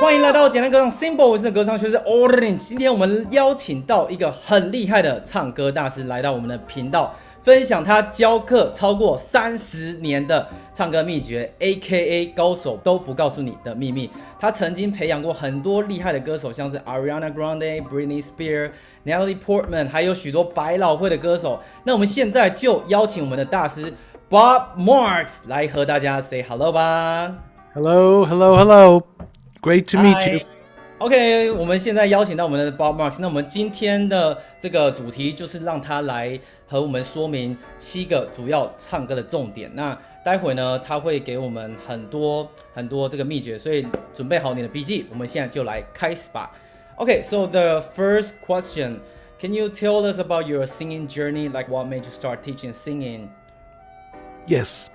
欢迎来到简单歌唱 Simple，我是歌唱学生 Orange。今天我们邀请到一个很厉害的唱歌大师来到我们的频道，分享他教课超过三十年的唱歌秘诀，A.K.A 高手都不告诉你的秘密。他曾经培养过很多厉害的歌手，像是 Ariana Grande、Britney Spears、Natalie Portman，还有许多百老汇的歌手。那我们现在就邀请我们的大师 Bob Marks 来和大家 say hello 吧。Hello, hello, hello. Great to meet you. OK，我们现在邀请到我们的 Bob Marks，那我们今天的这个主题就是让他来和我们说明七个主要唱歌的重点。那待会呢，他会给我们很多很多这个秘诀，所以准备好你的笔记，我们现在就来开始吧。OK，so、the first question, can you tell us about your singing journey? Like what made you start teaching singing? Yes.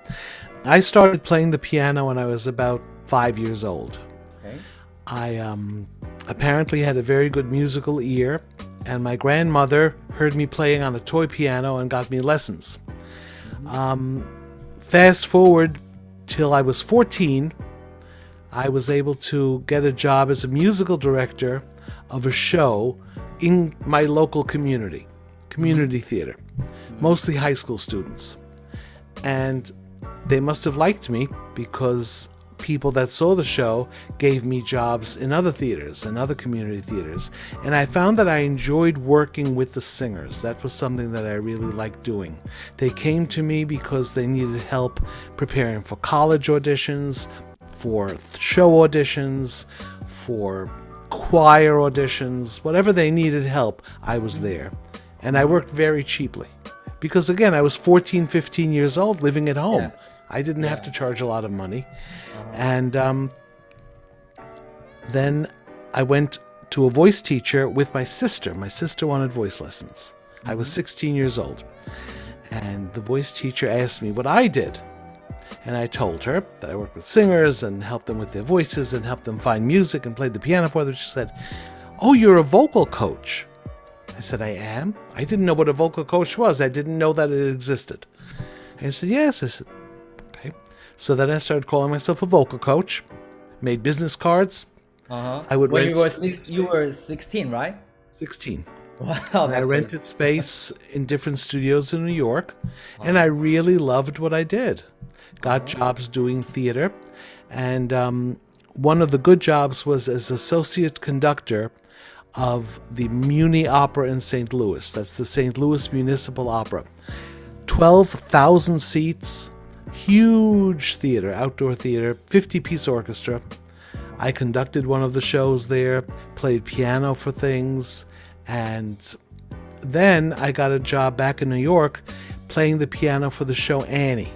I started playing the piano when I was about five years old. Okay. I um, apparently had a very good musical ear, and my grandmother heard me playing on a toy piano and got me lessons. Um, fast forward till I was 14, I was able to get a job as a musical director of a show in my local community, community theater, mostly high school students. And they must have liked me because people that saw the show gave me jobs in other theaters and other community theaters. And I found that I enjoyed working with the singers. That was something that I really liked doing. They came to me because they needed help preparing for college auditions, for show auditions, for choir auditions, whatever they needed help, I was there. And I worked very cheaply. Because again, I was 14, 15 years old living at home. Yeah. I didn't have to charge a lot of money. And um, then I went to a voice teacher with my sister. My sister wanted voice lessons. I was 16 years old. And the voice teacher asked me what I did. And I told her that I worked with singers and helped them with their voices and helped them find music and played the piano for them. She said, Oh, you're a vocal coach. I said, I am? I didn't know what a vocal coach was. I didn't know that it existed. And he said, Yes. I said, Okay. So then I started calling myself a vocal coach, made business cards. Uh huh. I would when rent you were six, you were 16, right? 16. Wow, And that's I great. rented space in different studios in New York, and I really loved what I did. Got jobs doing theater, and um, one of the good jobs was as associate conductor of the Muny Opera in St. Louis. That's the St. Louis Municipal Opera. 12,000 seats, huge theater, outdoor theater, 50 piece orchestra. I conducted one of the shows there, played piano for things, and then I got a job back in New York playing the piano for the show Annie.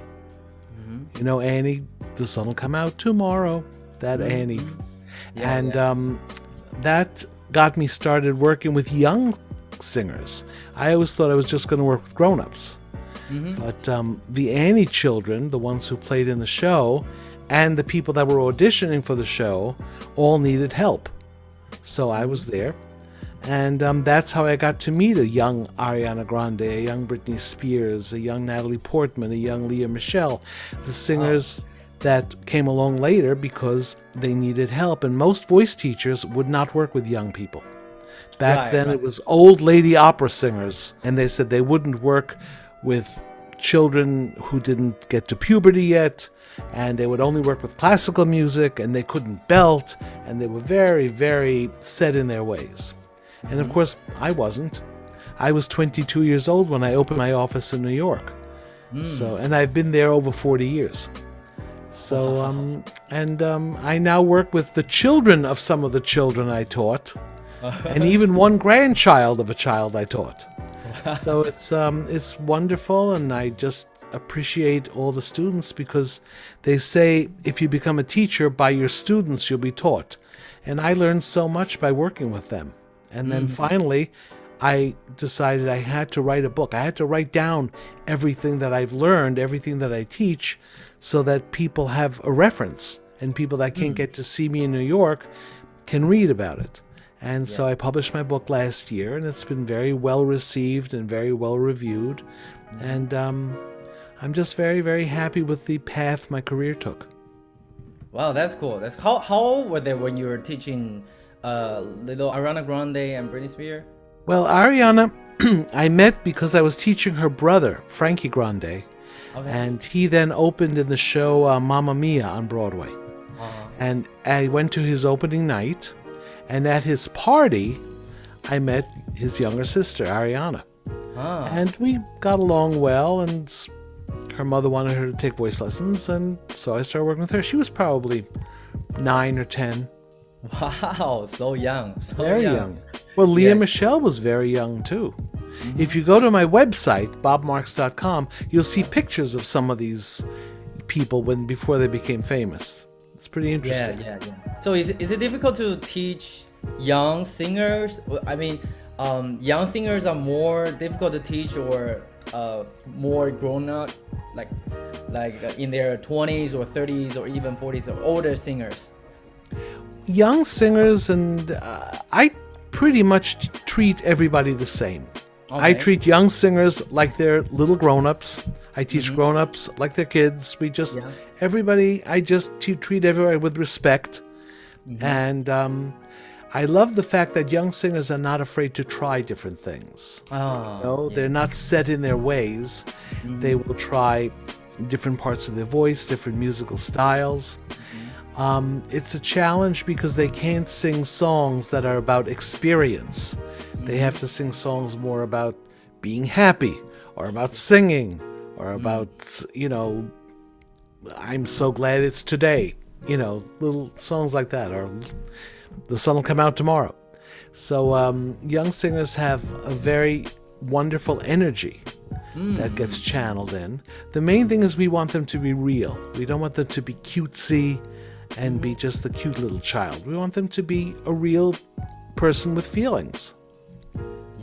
You know, Annie, the sun will come out tomorrow. That Annie. and Um, that got me started working with young singers. I always thought I was just going to work with grown ups. But um, the Annie children, the ones who played in the show, and the people that were auditioning for the show all needed help. So I was there. And um, that's how I got to meet a young Ariana Grande, a young Britney Spears, a young Natalie Portman, a young Lea Michele, the singers that came along later because they needed help. And most voice teachers would not work with young people. Back Right, then, right. it was old lady opera singers, and they said they wouldn't work with children who didn't get to puberty yet, and they would only work with classical music, and they couldn't belt, and they were very, very set in their ways. And of mm-hmm. course, I wasn't. I was 22 years old when I opened my office in New York. So, mm. and I've been there over 40 years. So, um, and um, I now work with the children of some of the children I taught, and even one grandchild of a child I taught. So it's um, it's wonderful, and I just appreciate all the students because they say if you become a teacher by your students, you'll be taught, and I learned so much by working with them. And then finally, I decided I had to write a book. I had to write down everything that I've learned, everything that I teach, so that people have a reference and people that can't get to see me in New York can read about it. And so I published my book last year, and it's been very well received and very well reviewed. And um, I'm just very, very happy with the path my career took. Wow, that's cool. That's how how old were they when you were teaching uh little Ariana Grande and Britney Spears? Well, Ariana, I met because I was teaching her brother, Frankie Grande, Okay. and he then opened in the show uh, Mamma Mia on Broadway. Uh-huh. And I went to his opening night, and at his party, I met his younger sister, Ariana. Ah. And we got along well, and her mother wanted her to take voice lessons, and so I started working with her. She was probably nine or ten, Wow, so young. So very young. Well, Lea Yeah. Michele was very young too. If you go to my website, bobmarks.com, you'll see pictures of some of these people when before they became famous. It's pretty interesting. yeah, yeah. Yeah. So is, is it difficult to teach young singers? I mean, um, young singers are more difficult to teach or uh, more grown up, like like uh, in their 20s or 30s or even 40s or older singers. young singers and uh, I pretty much treat everybody the same. I treat young singers like they're little grown-ups. I teach grown-ups like they're kids. We just Yeah. everybody. I just t- treat everybody with respect, and um, I love the fact that young singers are not afraid to try different things. Oh, No, they're not set in their ways. They will try different parts of their voice, different musical styles. Um, it's a challenge because they can't sing songs that are about experience. They have to sing songs more about being happy or about singing or about, you know, I'm so glad it's today. You know, little songs like that or the sun will come out tomorrow. So um, young singers have a very wonderful energy that gets channeled in. The main thing is we want them to be real. We don't want them to be cutesy and be just the cute little child. We want them to be a real person with feelings.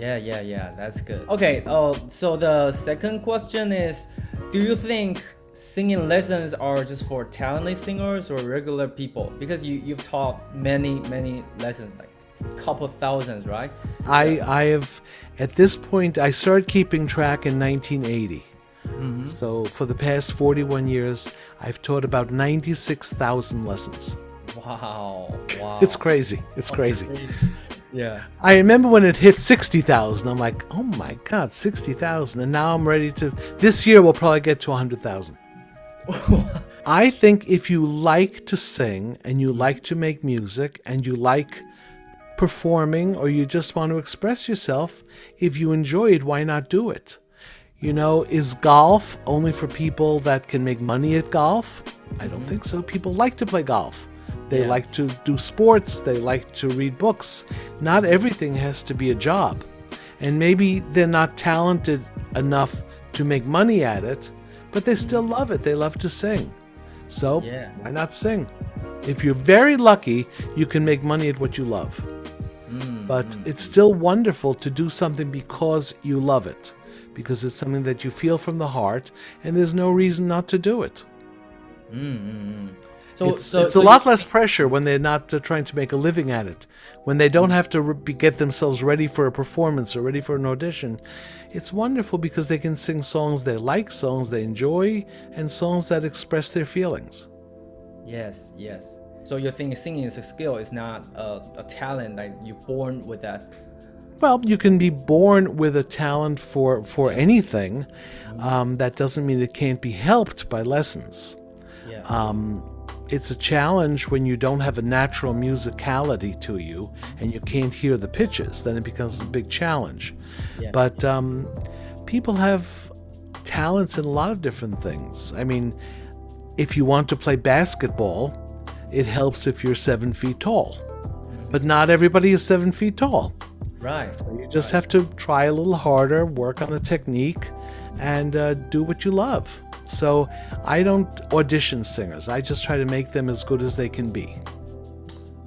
Yeah, yeah, yeah. That's good. Okay. Uh, so the second question is, do you think singing lessons are just for talented singers or regular people? Because you you've taught many many lessons, like couple thousands, right? I I have at this point I started keeping track in 1980. So for the past 41 years, I've taught about 96,000 lessons. Wow. Wow. It's crazy. It's crazy. Yeah. I remember when it hit 60,000. I'm like, "Oh my god, 60,000." And now I'm ready to this year we'll probably get to 100,000. I think if you like to sing and you like to make music and you like performing or you just want to express yourself, if you enjoy it, why not do it? You know, is golf only for people that can make money at golf? I don't think so. People like to play golf. They Yeah. like to do sports, they like to read books. Not everything has to be a job. And maybe they're not talented enough to make money at it, but they still love it. They love to sing. So, Yeah. why not sing? If you're very lucky, you can make money at what you love. Mm, but mm. it's still wonderful to do something because you love it, because it's something that you feel from the heart, and there's no reason not to do it. Mm, So It's, so it's so a lot less pressure when they're not uh, trying to make a living at it. When they don't have to re- be, get themselves ready for a performance or ready for an audition, it's wonderful because they can sing songs they like, songs they enjoy, and songs that express their feelings. Yes, yes. So you think singing is a skill? It's not a, a talent like you're born with that. Well, you can be born with a talent for for anything. Um, that doesn't mean it can't be helped by lessons. Yeah. Um, it's a challenge when you don't have a natural musicality to you and you can't hear the pitches. Then it becomes a big challenge. Yes. But um, people have talents in a lot of different things. I mean, if you want to play basketball, it helps if you're seven feet tall. But not everybody is seven feet tall. right. You just have to try a little harder, work on the technique, and uh, do what you love. So I don't audition singers. I just try to make them as good as they can be.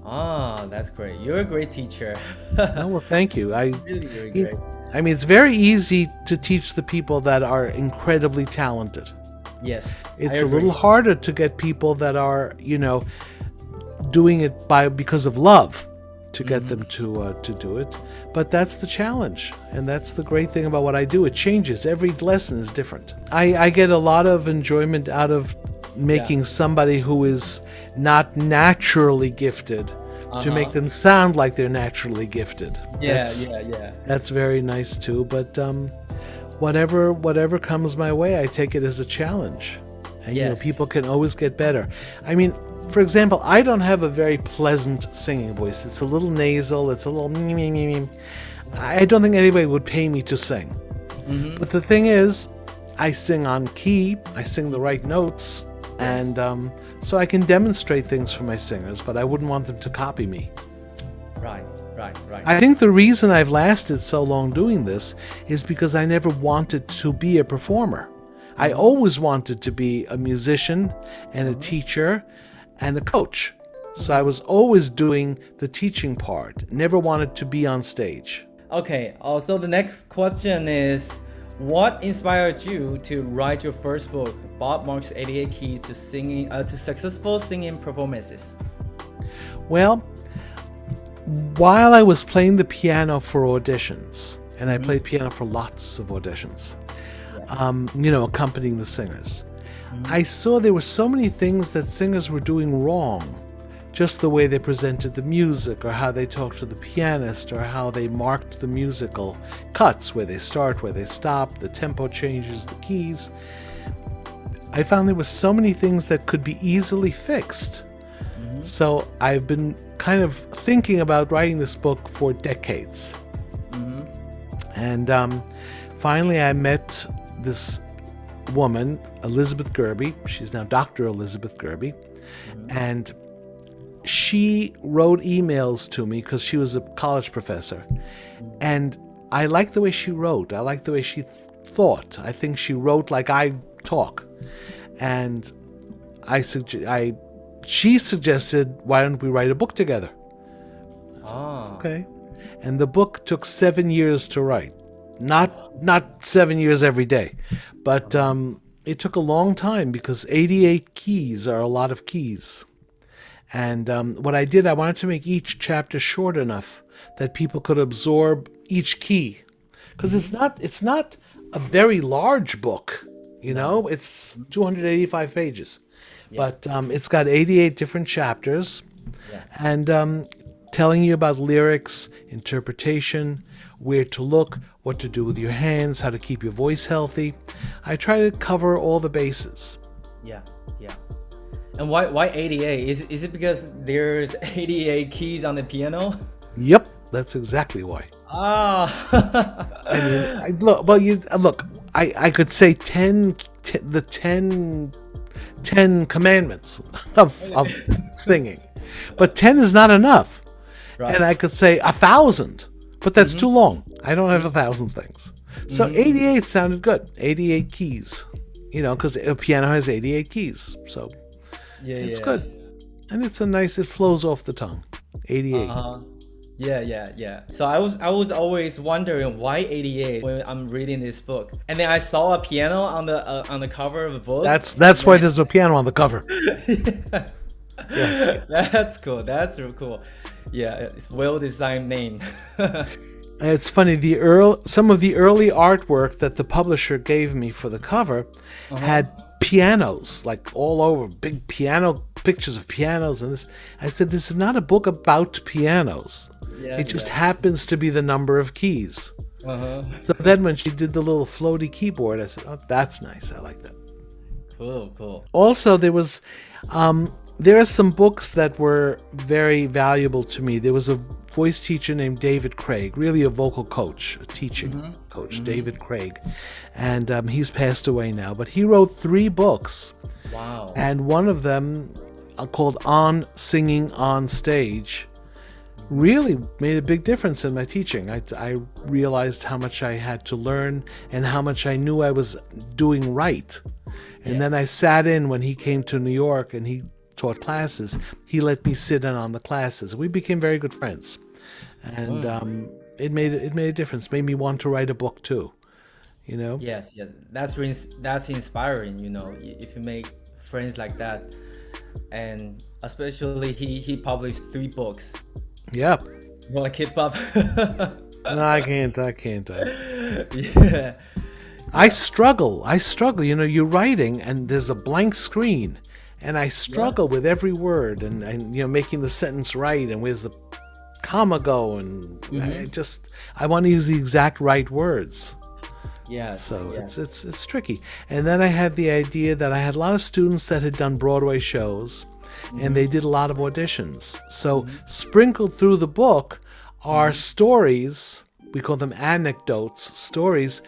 Ah, that's great. You're a great teacher. Oh, well, thank you. I, really, great. I mean, it's very easy to teach the people that are incredibly talented. Yes. It's a little harder to get people that are, you know, doing it by because of love to get them to uh, to do it. But that's the challenge, and that's the great thing about what I do. It changes. Every lesson is different. I, I get a lot of enjoyment out of making somebody who is not naturally gifted to make them sound like they're naturally gifted. Uh-huh. Yeah, that's, yeah, yeah. that's very nice too. But um, whatever whatever comes my way, I take it as a challenge. And you know, people can always get better. I mean, for example, I don't have a very pleasant singing voice. It's a little nasal. It's a little. me, me, me, me. I don't think anybody would pay me to sing. Mm-hmm. But the thing is, I sing on key. I sing the right notes, and um, so I can demonstrate things for my singers. But I wouldn't want them to copy me. Right, right, right. I think the reason I've lasted so long doing this is because I never wanted to be a performer. I mm-hmm. always wanted to be a musician and a mm-hmm. teacher and a coach. So I was always doing the teaching part, never wanted to be on stage. Okay, uh, so the next question is what inspired you to write your first book, Bob Marks 88 Keys to Singing uh, to Successful Singing Performances? Well, while I was playing the piano for auditions, and I played piano for lots of auditions, um, you know, accompanying the singers, I saw there were so many things that singers were doing wrong. Just the way they presented the music, or how they talked to the pianist, or how they marked the musical cuts, where they start, where they stop, the tempo changes, the keys. I found there were so many things that could be easily fixed. So I've been kind of thinking about writing this book for decades. And um, finally, I met this woman, Elizabeth Gerbi. She's now Dr. Elizabeth Gerbi. And she wrote emails to me because she was a college professor. And I liked the way she wrote. I liked the way she thought. I think she wrote like I talk. And I sugge- I she suggested, why don't we write a book together? Ah, Okay. And the book took seven years to write. Not not seven years every day, but um, it took a long time because 88 keys are a lot of keys. And um, what I did, I wanted to make each chapter short enough that people could absorb each key, because it's not it's not a very large book. You know, it's 285 pages, but um, it's got 88 different chapters, and um, telling you about lyrics, interpretation, where to look, what to do with your hands, how to keep your voice healthy. I try to cover all the bases. yeah, yeah. And why why 88? Is is it because there's 88 keys on the piano? Yep, that's exactly why. Ah, I mean, I, look, well, you uh, look. I I could say 10, t- the 10, 10 commandments of of singing, but ten is not enough. Right. And I could say a thousand, but that's too long. I don't have a thousand things. So eighty-eight sounded good. Eighty-eight keys, you know, because a piano has eighty-eight keys, so yeah, it's yeah. good, and it's a nice. It flows off the tongue. 88 Uh-huh. Yeah, yeah, yeah. So I was I was always wondering why 88 when I'm reading this book, and then I saw a piano on the uh, on the cover of the book. That's that's why there's a piano on the cover. yes, that's cool. That's real cool. Yeah, it's well designed name. It's funny the earl some of the early artwork that the publisher gave me for the cover had pianos like all over big piano pictures of pianos and this I said this is not a book about pianos. Yeah, it just yeah. happens to be the number of keys. uh-huh. So then when she did the little floaty keyboard I said, "Oh, that's nice. I like that." Cool, cool. also there was um, there are some books that were very valuable to me. There was a voice teacher named david craig really a vocal coach a teaching coach david craig. And um, he's passed away now but he wrote three books. Wow. and one of them uh, called on singing on stage really made a big difference in my teaching. I, I realized how much i had to learn and how much i knew i was doing right. And then I sat in when he came to New York and he taught classes. He let me sit in on the classes. We became very good friends, and um, it made it made a difference. Made me want to write a book too. You know. Yes, yes. That's that's inspiring. You know, if you make friends like that, and especially he he published three books. Yeah. You wanna keep up? No, I can't. I can't. I, yeah. I struggle. I struggle. You know, you're writing and there's a blank screen, and I struggle with every word and, and you know making the sentence right and where's the comma go and I mm-hmm. just I want to use the exact right words. Yes. So yes. it's it's it's tricky. And then I had the idea that I had a lot of students that had done Broadway shows and they mm-hmm. did a lot of auditions. So mm-hmm. sprinkled through the book are stories, we call them anecdotes, stories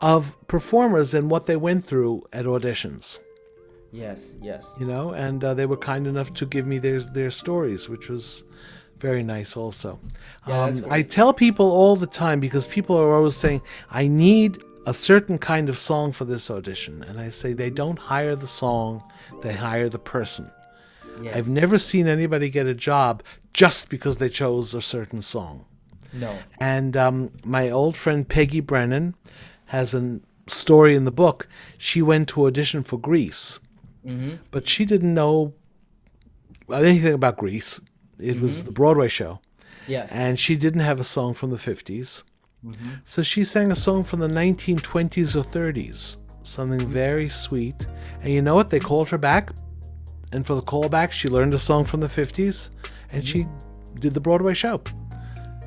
of performers and what they went through at auditions. Yes, yes. You know, and uh, they were kind enough to give me their their stories, which was very nice also. Yeah, um, I tell people all the time because people are always saying, I need a certain kind of song for this audition. And I say they don't hire the song, they hire the person. Yes. I've never seen anybody get a job just because they chose a certain song. no. And um, my old friend Peggy Brennan has a story in the book. She went to audition for Grease, but she didn't know anything about Grease. It was the Broadway show, Yes. and she didn't have a song from the 50s. So she sang a song from the 1920s or 30s, something very sweet. And you know what? They called her back, and for the callback, she learned a song from the 50s, and she did the Broadway show.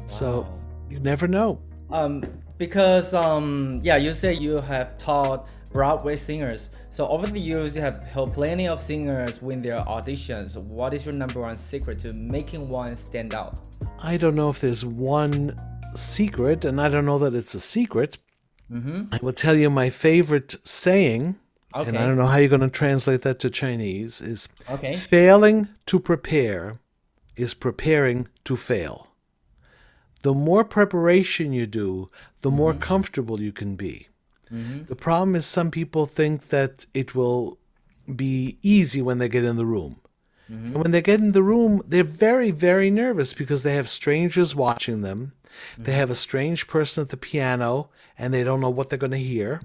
So you never know. Um, because um, yeah, you say you have taught Broadway singers. So over the years, you have helped plenty of singers win their auditions. What is your number one secret to making one stand out? I don't know if there's one secret, and I don't know that it's a secret. Mm-hmm. I will tell you my favorite saying, and I don't know how you're going to translate that to Chinese, is Okay. failing to prepare is preparing to fail. The more preparation you do, the more mm-hmm. comfortable you can be. Mm-hmm. The problem is some people think that it will be easy when they get in the room. Mm-hmm. And when they get in the room, they're very, very nervous because they have strangers watching them. They mm-hmm. have a strange person at the piano, and they don't know what they're going to hear.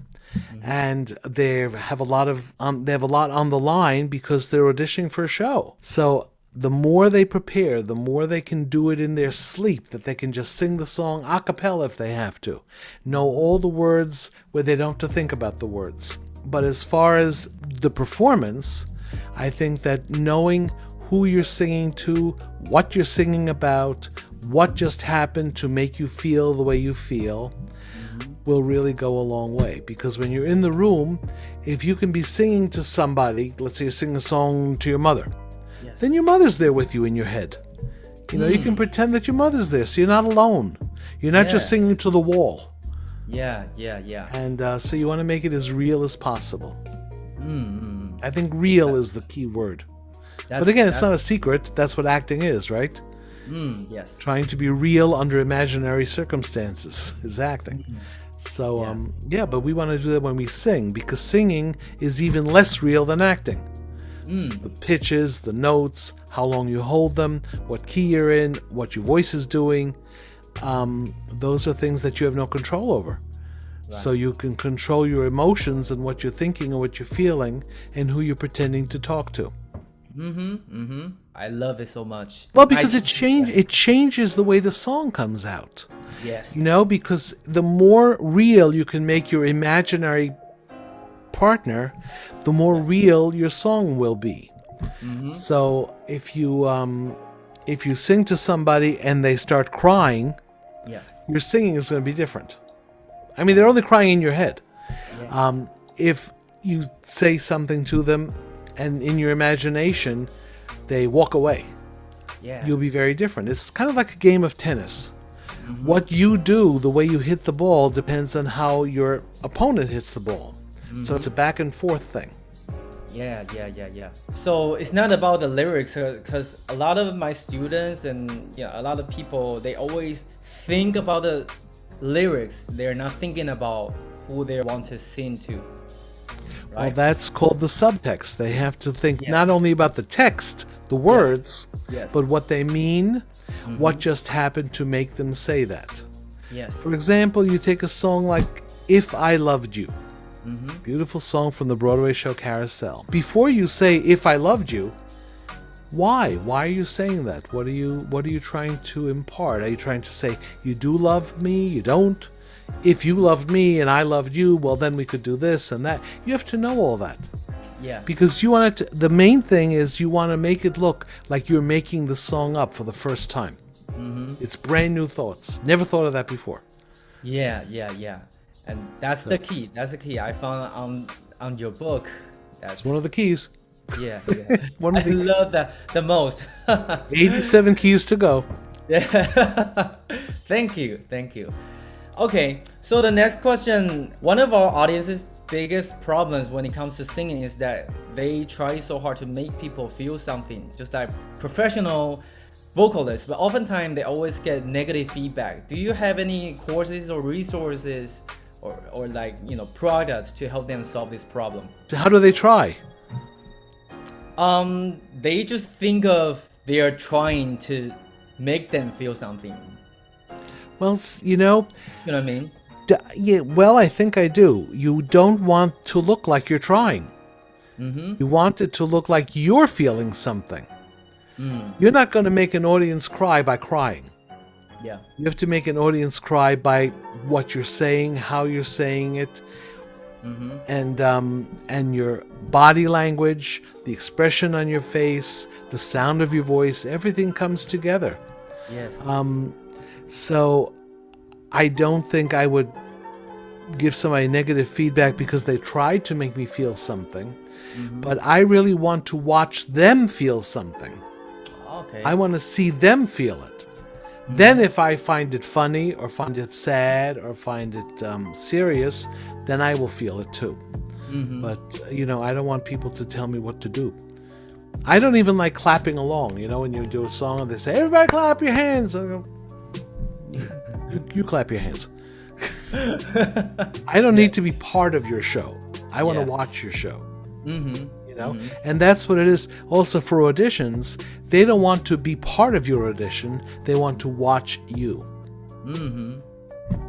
And they have a lot of um, they have a lot on the line because they're auditioning for a show. So the more they prepare, the more they can do it in their sleep. That they can just sing the song a cappella if they have to, know all the words where they don't have to think about the words. But as far as the performance, I think that knowing who you're singing to, what you're singing about, what just happened to make you feel the way you feel, will really go a long way. Because when you're in the room, if you can be singing to somebody, let's say you sing a song to your mother, Yes. then your mother's there with you in your head. You know, you can pretend that your mother's there, so you're not alone. You're not just singing to the wall. Yeah, yeah, yeah. And uh, so you want to make it as real as possible. Mm, I think real is the key word. that's, But again, it's not a secret. That's what acting is, right? Mm, yes. Trying to be real under imaginary circumstances is acting. So, Mm-hmm. Yeah. um, yeah, but we want to do that when we sing because singing is even less real than acting. Mm. The pitches, the notes, how long you hold them, what key you're in, what your voice is doing. Um, those are things that you have no control over. So you can control your emotions and what you're thinking and what you're feeling and who you're pretending to talk to. Mm-hmm. Mm-hmm. I love it so much. Well, because I- it change it changes the way the song comes out. Yes. You know, because the more real you can make your imaginary partner, the more real your song will be. So if you um, if you sing to somebody and they start crying, Yes. your singing is going to be different. I mean, they're only crying in your head. Yes. Um, if you say something to them and in your imagination they walk away, yeah. you'll be very different. It's kind of like a game of tennis. What you do, the way you hit the ball, depends on how your opponent hits the ball. So it's a back and forth thing. Yeah, yeah, yeah, yeah. So it's not about the lyrics because a lot of my students and yeah, a lot of people they always think about the lyrics. They're not thinking about who they want to sing to. Well, Right. that's called the subtext. They have to think not only about the text, the words, Yes. but what they mean, mm-hmm. what just happened to make them say that. yes. For example, you take a song like If I Loved You. Beautiful song from the Broadway show Carousel. Before you say If I Loved You, why? Why are you saying that? What are you what are you trying to impart? Are you trying to say you do love me, you don't? if you loved me and I loved you, well, then we could do this and that. You have to know all that Yes. because you want it to, the main thing is you want to make it look like you're making the song up for the first time. Mm-hmm. It's brand new thoughts. Never thought of that before. Yeah, yeah, yeah. And that's the key. That's the key. I found on on your book. That's It's one of the keys. yeah, yeah. One I of the love that the most. 87 keys to go. yeah. thank you, thank you. Okay, so the next question. One of our audience's biggest problems when it comes to singing is that they try so hard to make people feel something, just like professional vocalists, but oftentimes they always get negative feedback. Do you have any courses or resources or, or like you know products to help them solve this problem? So how do they try? Um, they just think of they are trying to make them feel something. Well, you know, You know what I mean? d- yeah, well, I think I do. You don't want to look like you're trying. Mm-hmm. You want it to look like you're feeling something. Mm, You're not going to make an audience cry by crying. Yeah. You have to make an audience cry by what you're saying, how you're saying it, Mm-hmm. and um, and your body language, the expression on your face, the sound of your voice. Everything comes together. Yes. Um, so I don't think I would give somebody negative feedback because they tried to make me feel something. But I really want to watch them feel something. okay. I want to see them feel it. Then, if I find it funny or find it sad or find it um, serious, then I will feel it too. Mhm. But, you know, I don't want people to tell me what to do. I don't even like clapping along. You know, when you do a song and they say, everybody clap your hands. I go, you, you clap your hands. I don't need to be part of your show. I want to Yeah. watch your show Mm-hmm. You know? And that's what it is. Also for auditions they don't want to be part of your audition. They want to watch you. Mm-hmm.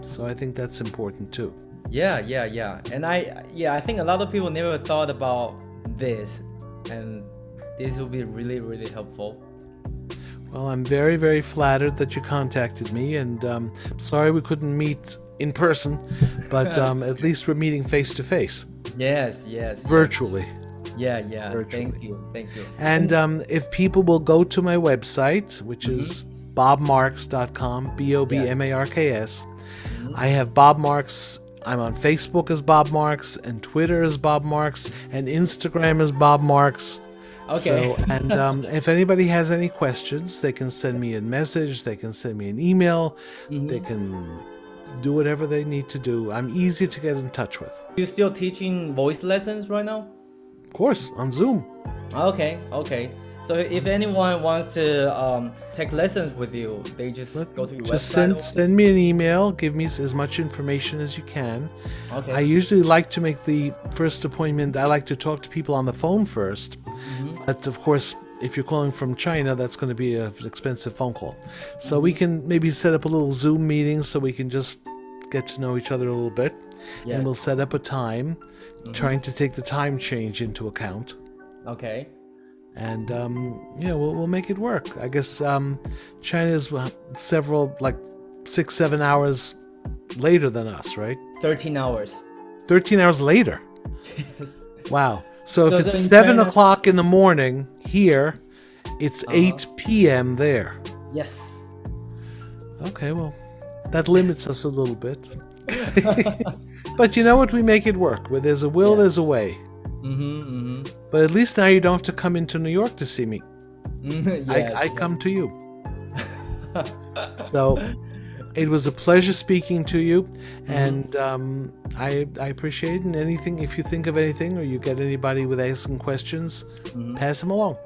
so i think that's important too. Yeah, yeah, yeah. And I, yeah, I think a lot of people never thought about this, and this will be really, really helpful. well i'm very very flattered that you contacted me. And um, sorry we couldn't meet in person but um, at least we're meeting face to face. Yes, yes. virtually Yeah, yeah. Virtually. Thank you, thank you. and um, if people will go to my website which is bobmarks.com b-o-b-m-a-r-k-s I have Bob Marks. I'm on Facebook as Bob Marks, and Twitter as Bob Marks, and Instagram as Bob Marks. Okay. So, and um, if anybody has any questions, they can send me a message. They can send me an email. They can do whatever they need to do. I'm easy to get in touch with. You still teaching voice lessons right now? Of course, on Zoom. Okay, okay. So if anyone wants to um, take lessons with you, they just go to your Just website. send or- send me an email. Give me as much information as you can. Okay. I usually like to make the first appointment. I like to talk to people on the phone 1st But of course, if you're calling from China, that's going to be an expensive phone call. So we can maybe set up a little Zoom meeting so we can just get to know each other a little bit. Yes. And we'll set up a time, trying to take the time change into account. okay. And um, you know, we'll, we'll make it work. I guess um, China is uh, several, like six, seven hours later than us, right? 13 hours. 13 hours later. Yes. Wow. So if it's seven China- o'clock in the morning here, it's Uh-huh. 8 p.m. there. yes. Okay, well, that limits us a little bit. but you know what? We make it work. Where there's a will, Yeah. there's a way. Mm-hmm, mm-hmm. But at least now you don't have to come into New York to see me. yes, I, I come to you. so it was a pleasure speaking to you, Mm-hmm. and um, I, I appreciate it. And anything, if you think of anything or you get anybody with asking questions, Mm-hmm. pass them along.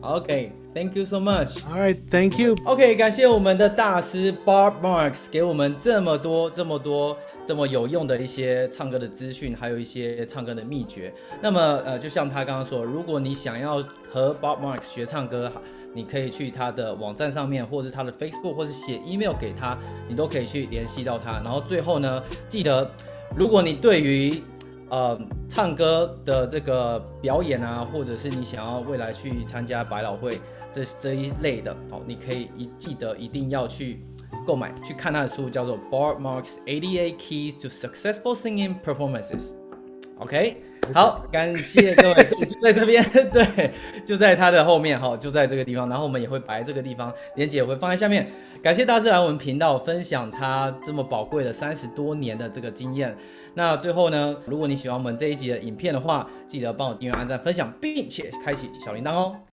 Okay, thank you so much. All right, thank you. OK，感谢我们的大师 Bob Marks 给我们这么多、这么多、这么有用的一些唱歌的资讯，还有一些唱歌的秘诀。那么，呃，就像他刚刚说，如果你想要和 Bob Marks 学唱歌，你可以去他的网站上面，或者他的 Facebook，或是写 email 给他，你都可以去联系到他。然后最后呢，记得，如果你对于呃唱歌的这个表演啊，或者是你想要未来去参加百老汇这这一类的，哦，你可以一记得一定要去购买去看他的书，叫做 Bar Marks 88 Keys to Successful Singing Performances。OK，好，感谢各位，在这边，对，就在它的后面哈，就在这个地方，然后我们也会摆这个地方，链接也会放在下面。感谢大自然我们频道分享他这么宝贵的三十多年的这个经验。那最后呢，如果你喜欢我们这一集的影片的话，记得帮我订阅、按赞、分享，并且开启小铃铛哦。